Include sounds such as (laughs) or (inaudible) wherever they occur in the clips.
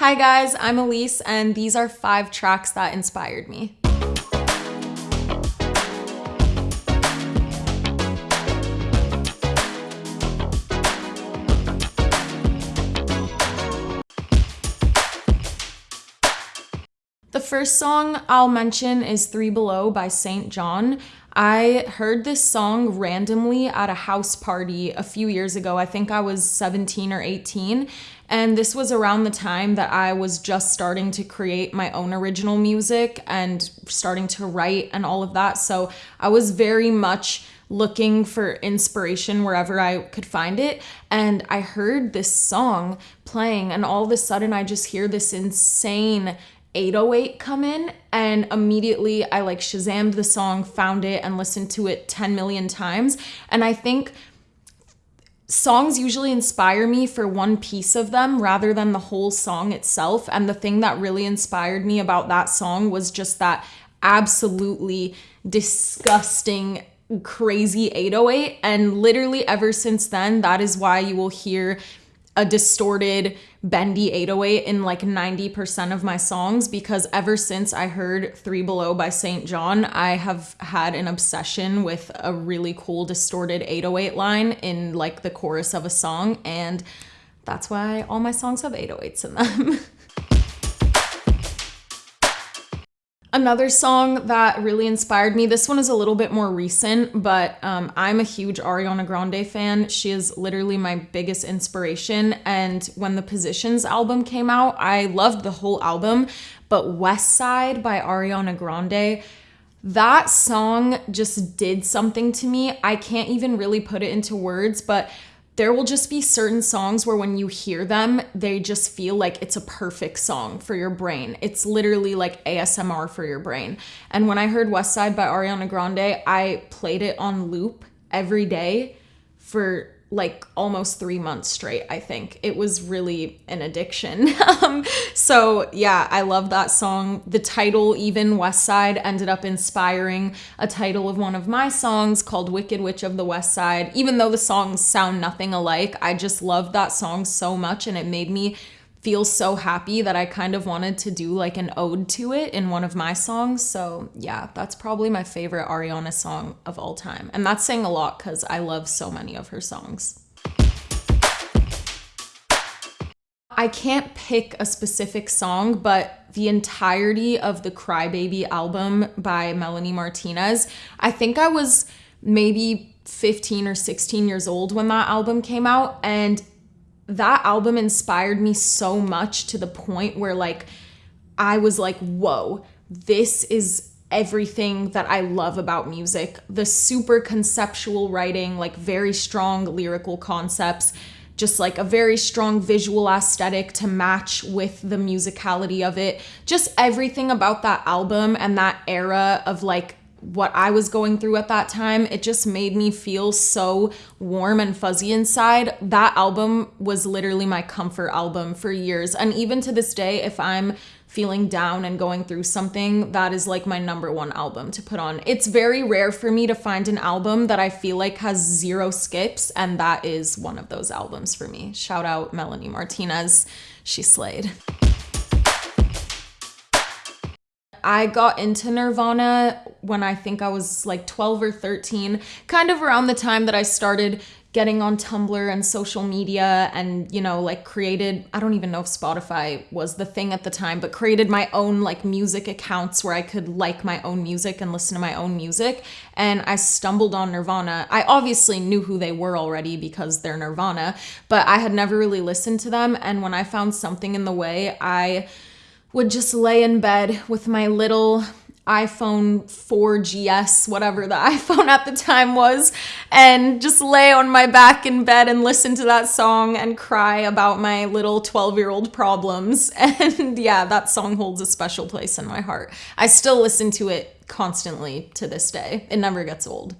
Hi guys, I'm Elise, and these are five tracks that inspired me. The first song I'll mention is Three Below by St. John. I heard this song randomly at a house party a few years ago. I think I was 17 or 18. And this was around the time that I was just starting to create my own original music and starting to write and all of that. So I was very much looking for inspiration wherever I could find it. And I heard this song playing, and all of a sudden, I just hear this insane 808 come in and immediately I like Shazammed the song, found it and listened to it 10 million times. And I think songs usually inspire me for one piece of them rather than the whole song itself. And the thing that really inspired me about that song was just that absolutely disgusting crazy 808 and literally ever since then that is why you will hear a distorted bendy 808 in like 90% of my songs because ever since I heard 3 Below by St. John, I have had an obsession with a really cool distorted 808 line in like the chorus of a song and that's why all my songs have 808s in them. (laughs) Another song that really inspired me, this one is a little bit more recent, but um, I'm a huge Ariana Grande fan. She is literally my biggest inspiration. And when the Positions album came out, I loved the whole album, but West Side by Ariana Grande, that song just did something to me. I can't even really put it into words, but there will just be certain songs where when you hear them, they just feel like it's a perfect song for your brain. It's literally like ASMR for your brain. And when I heard West Side by Ariana Grande, I played it on loop every day for like almost three months straight, I think. It was really an addiction. (laughs) um, so, yeah, I love that song. The title, even West Side, ended up inspiring a title of one of my songs called Wicked Witch of the West Side. Even though the songs sound nothing alike, I just loved that song so much and it made me feel so happy that I kind of wanted to do like an ode to it in one of my songs. So, yeah, that's probably my favorite Ariana song of all time. And that's saying a lot because I love so many of her songs. I can't pick a specific song, but the entirety of the Crybaby album by Melanie Martinez, I think I was maybe 15 or 16 years old when that album came out. And that album inspired me so much to the point where like I was like, whoa, this is everything that I love about music. The super conceptual writing, like very strong lyrical concepts, just like a very strong visual aesthetic to match with the musicality of it. Just everything about that album and that era of like what I was going through at that time, it just made me feel so warm and fuzzy inside. That album was literally my comfort album for years. And even to this day, if I'm feeling down and going through something, that is like my number one album to put on. It's very rare for me to find an album that I feel like has zero skips, and that is one of those albums for me. Shout out Melanie Martinez. She slayed. I got into Nirvana when I think I was like 12 or 13, kind of around the time that I started getting on Tumblr and social media and, you know, like created, I don't even know if Spotify was the thing at the time, but created my own like music accounts where I could like my own music and listen to my own music. And I stumbled on Nirvana. I obviously knew who they were already because they're Nirvana, but I had never really listened to them. And when I found something in the way, I would just lay in bed with my little iPhone 4GS, whatever the (laughs) iPhone at the time was, and just lay on my back in bed and listen to that song and cry about my little 12 year old problems. (laughs) And yeah, that song holds a special place in my heart. I still listen to it constantly to this day, it never gets old.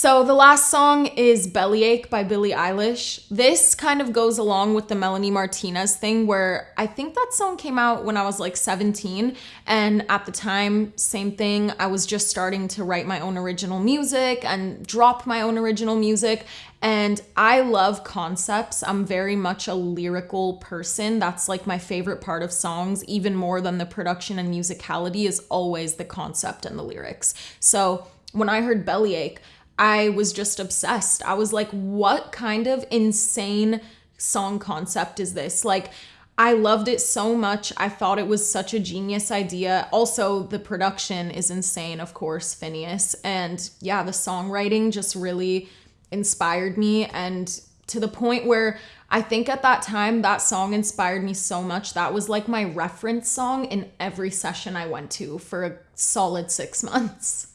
So the last song is Bellyache by Billie Eilish. This kind of goes along with the Melanie Martinez thing where I think that song came out when I was like 17 and at the time same thing, I was just starting to write my own original music and drop my own original music and I love concepts. I'm very much a lyrical person. That's like my favorite part of songs, even more than the production and musicality, is always the concept and the lyrics. So when I heard Bellyache, I was just obsessed. I was like, what kind of insane song concept is this? Like, I loved it so much. I thought it was such a genius idea. Also, the production is insane, of course, Finneas. And yeah, the songwriting just really inspired me. And to the point where I think at that time, that song inspired me so much. That was like my reference song in every session I went to for a solid six (laughs) months.